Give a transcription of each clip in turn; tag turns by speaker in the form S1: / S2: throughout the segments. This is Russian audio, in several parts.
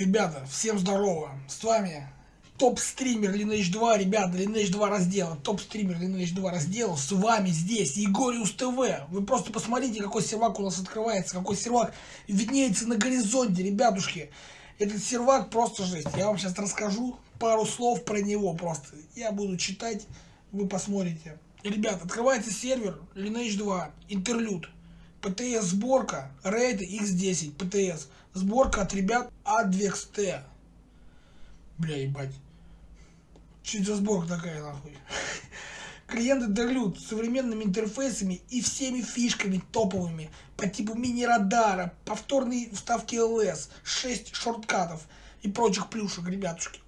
S1: Ребята, всем здорово. С вами топ-стример Lineage 2, ребята, Lineage 2 раздела. Топ-стример Lineage 2 раздела. С вами здесь Егориус ТВ. Вы просто посмотрите, какой сервак у нас открывается, какой сервак виднеется на горизонте, ребятушки. Этот сервак просто жесть. Я вам сейчас расскажу пару слов про него просто. Я буду читать, вы посмотрите. Ребят, открывается сервер Lineage 2, интерлюд. ПТС сборка, рейд X10, ПТС. Сборка от ребят Advex Бля, ебать. Это за сборка такая, нахуй? Клиенты Дерлют с современными интерфейсами и всеми фишками топовыми по типу мини-радара, повторные вставки LS, 6 шорткатов и прочих плюшек, ребятушки.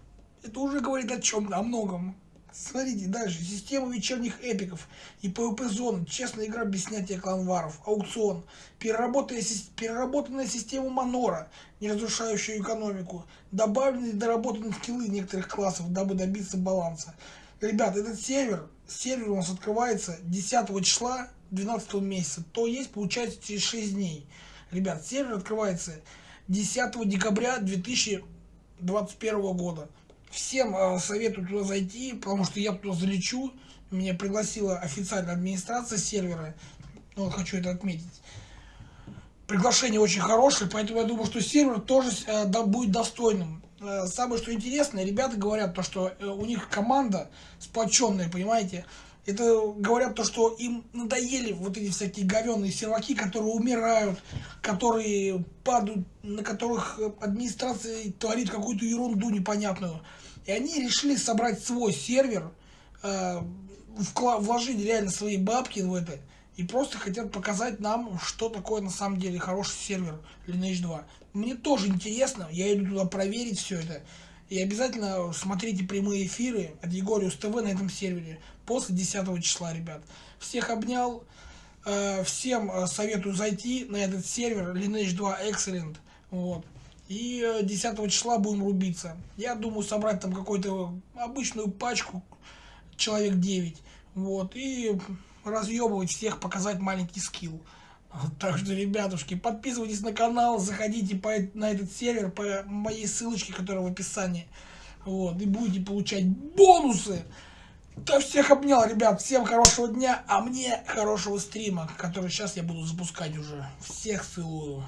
S1: Это уже говорит о чем, о многом. Смотрите дальше. Система вечерних эпиков и зоны. Честная игра без снятия кланваров. Аукцион. Переработанная, система Манора, не разрушающая экономику. Добавленные и доработанные скиллы некоторых классов, дабы добиться баланса. Ребят, этот сервер, сервер у нас открывается 10 числа 12 месяца. То есть, получается, через 6 дней. Ребят, сервер открывается 10 декабря 2021 года. Всем э, советую туда зайти, потому что я туда залечу. Меня пригласила официальная администрация сервера. Ну, хочу это отметить. Приглашение очень хорошее, поэтому я думаю, что сервер тоже э, будет достойным. Э, самое что интересное, ребята говорят, то, что у них команда сплоченная, понимаете. Это говорят то, что им надоели вот эти всякие говенные серваки, которые умирают, которые падают, на которых администрация творит какую-то ерунду непонятную. И они решили собрать свой сервер, э, вложить реально свои бабки в это, и просто хотят показать нам, что такое на самом деле хороший сервер Lineage 2. Мне тоже интересно, я иду туда проверить все это. И обязательно смотрите прямые эфиры от Егориус ТВ на этом сервере после 10 числа, ребят. Всех обнял. Э, всем э, советую зайти на этот сервер Lineage 2 Excellent. Вот. И 10 э, числа будем рубиться. Я думаю собрать там какую-то обычную пачку, человек 9. Вот. И разъебывать всех, показать маленький скилл. Так что, ребятушки, подписывайтесь на канал, заходите по, на этот сервер по моей ссылочке, которая в описании. Вот, и будете получать бонусы. Да всех обнял, ребят. Всем хорошего дня, а мне хорошего стрима, который сейчас я буду запускать уже. Всех целую.